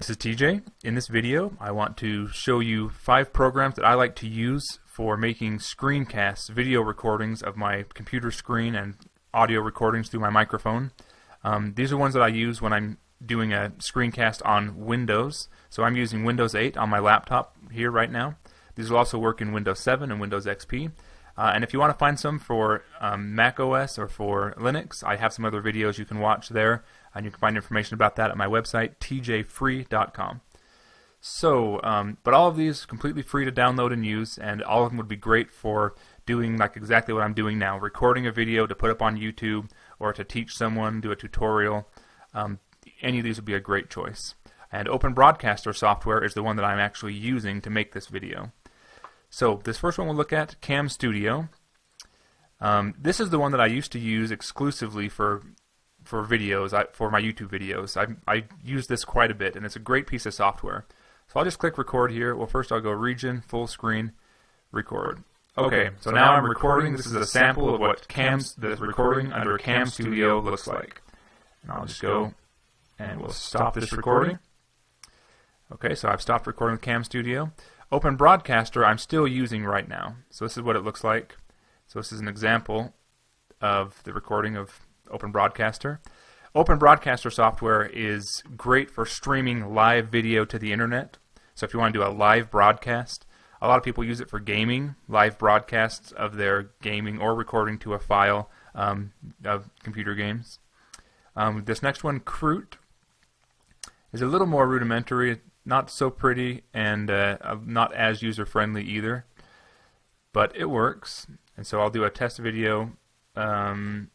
This is TJ. In this video, I want to show you five programs that I like to use for making screencasts, video recordings of my computer screen and audio recordings through my microphone. Um, these are ones that I use when I'm doing a screencast on Windows. So I'm using Windows 8 on my laptop here right now. These will also work in Windows 7 and Windows XP. Uh, and if you want to find some for um, Mac OS or for Linux, I have some other videos you can watch there, and you can find information about that at my website, tjfree.com. So, um, but all of these completely free to download and use, and all of them would be great for doing like exactly what I'm doing now, recording a video to put up on YouTube or to teach someone, do a tutorial. Um, any of these would be a great choice. And Open Broadcaster software is the one that I'm actually using to make this video. So this first one we'll look at, Cam Studio. Um, this is the one that I used to use exclusively for for videos, I, for my YouTube videos. I, I use this quite a bit, and it's a great piece of software. So I'll just click record here. Well, first I'll go region, full screen, record. Okay, so now I'm recording. This is a sample of what Cam's the recording under Cam Studio looks like. And I'll just go and we'll stop this recording. Okay, so I've stopped recording with Cam Studio. Open Broadcaster I'm still using right now. So this is what it looks like. So this is an example of the recording of Open Broadcaster. Open Broadcaster software is great for streaming live video to the internet. So if you want to do a live broadcast, a lot of people use it for gaming, live broadcasts of their gaming or recording to a file um, of computer games. Um, this next one, Krut, is a little more rudimentary, not so pretty, and uh, not as user friendly either. But it works, and so I'll do a test video. Um,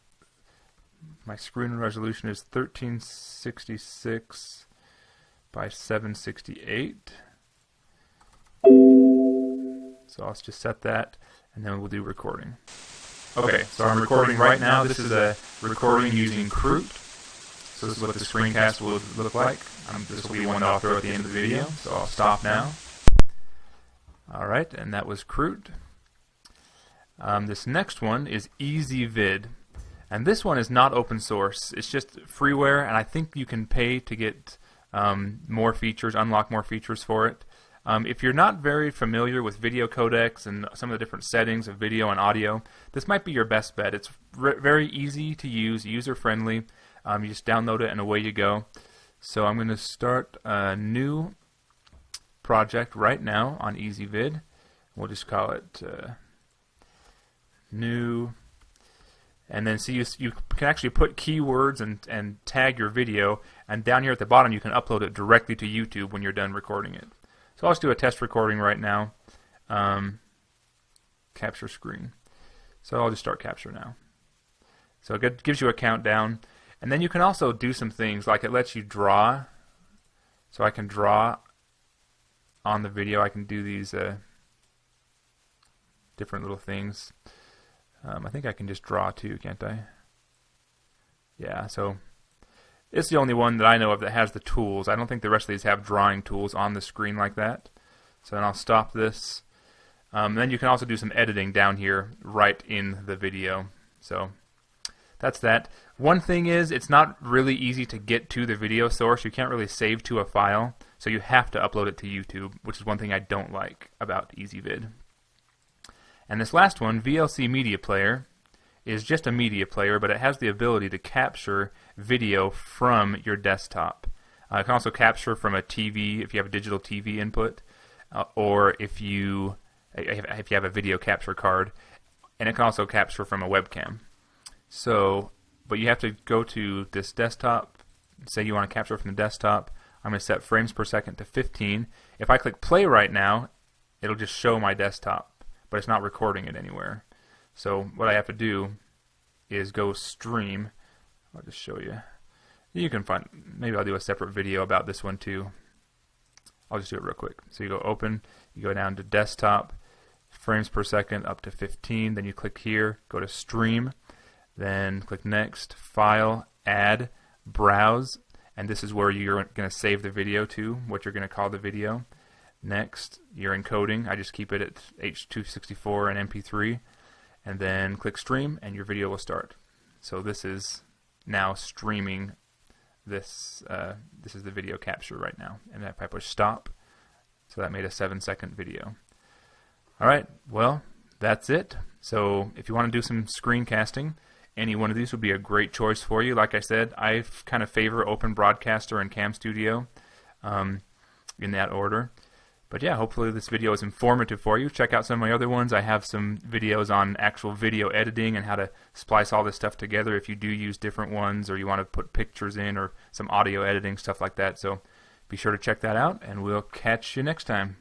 my screen resolution is 1366 by 768. So I'll just set that, and then we'll do recording. Okay, so I'm recording right now. This is a recording using Krut. So this is what the screencast will look like. Um, this will be one that I'll throw at the end of the video. So I'll stop now. Alright, and that was Krut. Um, this next one is Ezvid. And this one is not open source. It's just freeware, and I think you can pay to get um, more features, unlock more features for it. Um, if you're not very familiar with video codecs and some of the different settings of video and audio, this might be your best bet. It's very easy to use, user-friendly. Um, you just download it and away you go. So I'm going to start a new project right now on Ezvid. We'll just call it uh, new. And then see you, you can actually put keywords and, and tag your video. And down here at the bottom, you can upload it directly to YouTube when you're done recording it. So I'll just do a test recording right now. Um, capture screen. So I'll just start capture now. So it gives you a countdown. And then you can also do some things like it lets you draw. So I can draw on the video. I can do these uh, different little things. Um, I think I can just draw too, can't I? Yeah, so it's the only one that I know of that has the tools. I don't think the rest of these have drawing tools on the screen like that. So then I'll stop this. Um, then you can also do some editing down here right in the video. So that's that. One thing is it's not really easy to get to the video source. You can't really save to a file. So you have to upload it to YouTube, which is one thing I don't like about Ezvid. And this last one, VLC Media Player, is just a media player, but it has the ability to capture video from your desktop. Uh, it can also capture from a TV if you have a digital TV input, uh, or if you if you have a video capture card, and it can also capture from a webcam. So, but you have to go to this desktop. Say you want to capture from the desktop. I'm going to set frames per second to 15. If I click play right now, it'll just show my desktop, but it's not recording it anywhere. So what I have to do is go stream. I'll just show you. You can find, maybe I'll do a separate video about this one too. I'll just do it real quick. So you go open, you go down to desktop, frames per second up to 15, then you click here, go to stream, then click next, file, add, browse, and this is where you're going to save the video to, what you're going to call the video. Next, your encoding, I just keep it at H264 and MP3 and then click stream and your video will start. So this is now streaming this uh, this is the video capture right now. And if I push stop, so that made a seven second video. All right, well, that's it. So if you want to do some screencasting, any one of these would be a great choice for you. Like I said, I kind of favor Open Broadcaster and Cam Studio um, in that order. But yeah, hopefully this video is informative for you. Check out some of my other ones. I have some videos on actual video editing and how to splice all this stuff together if you do use different ones or you want to put pictures in or some audio editing, stuff like that. So be sure to check that out, and we'll catch you next time.